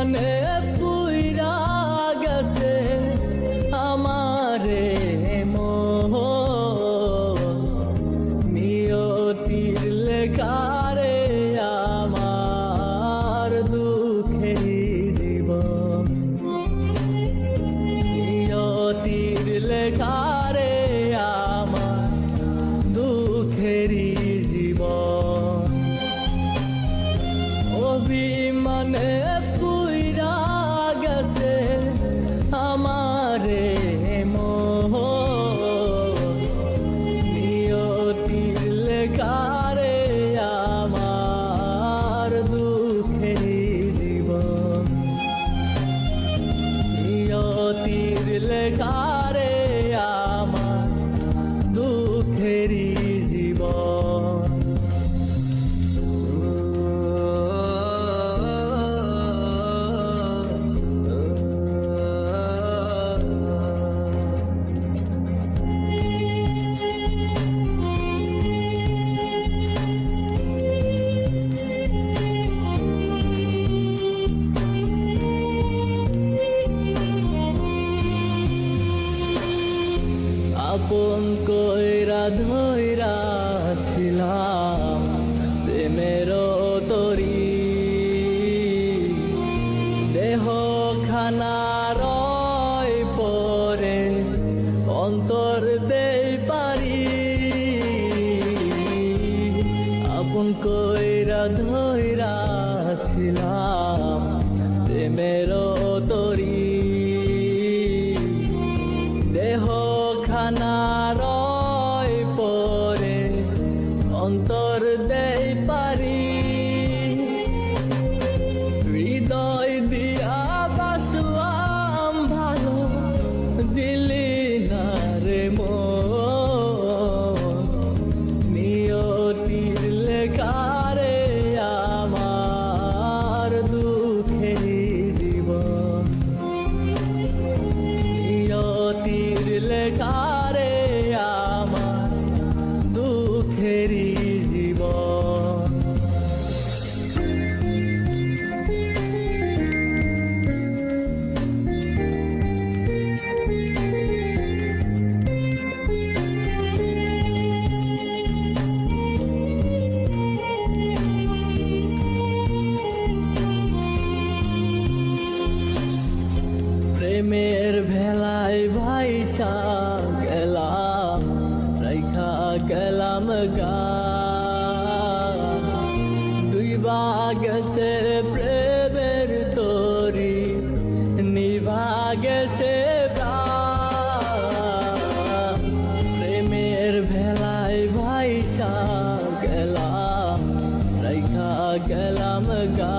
on earth. নিয়তির ধইরা ছিলাম প্রেমের তরি। দেহ খানা রয় পরে অন্তর দেই পারি। আপন কইরা ধইরা ছিলাম প্রেমের পারি। হৃদয় দিয়া বাসলাম ভালো দিলি না রে মন। রাইখা গেলাম রাইখা গেলাম গা। দুইবা গেছে প্রেমের তোরি, নিভা গেছে প্রেমের ভেলায় ভাইসা গেলাম রাইখা গেলাম গা।